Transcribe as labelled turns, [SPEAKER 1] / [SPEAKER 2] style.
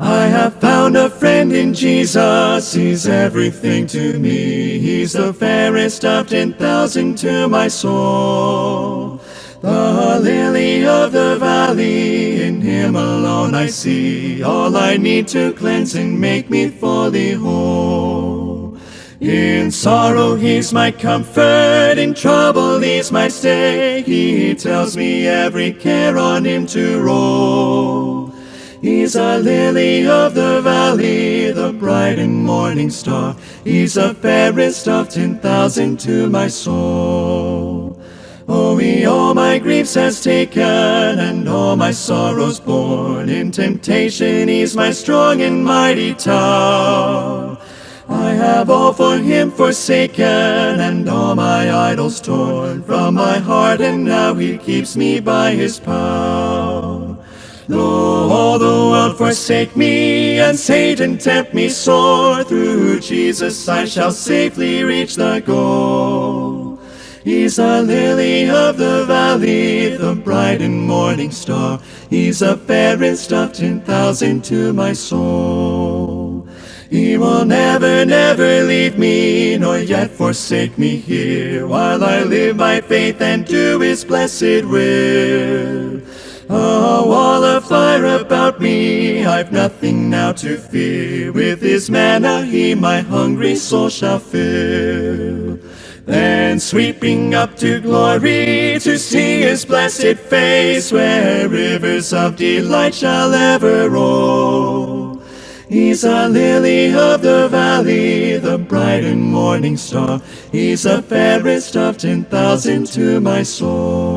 [SPEAKER 1] I have found a friend in Jesus, he's everything to me. He's the fairest of ten thousand to my soul. The lily of the valley, in him alone I see all I need to cleanse and make me fully whole. In sorrow he's my comfort, in trouble he's my stay. He tells me every care on him to roll. He's a lily of the valley, the bright and morning star. He's the fairest of ten thousand to my soul. Oh, he all my griefs has taken and all my sorrows borne. In temptation he's my strong and mighty tower. I have all for him forsaken and all my idols torn from my heart and now he keeps me by his power. Though all the world forsake me and Satan tempt me sore, through Jesus I shall safely reach the goal. He's a lily of the valley, the bright and morning star. He's a fairest of ten thousand to my soul. He will never, never leave me, nor yet forsake me here, while I live by faith and do his blessed will. Fire about me, I've nothing now to fear. With his manna he my hungry soul shall fill. Then sweeping up to glory to see his blessed face, where rivers of delight shall ever roll. He's a lily of the valley, the bright and morning star. He's the fairest of ten thousand to my soul.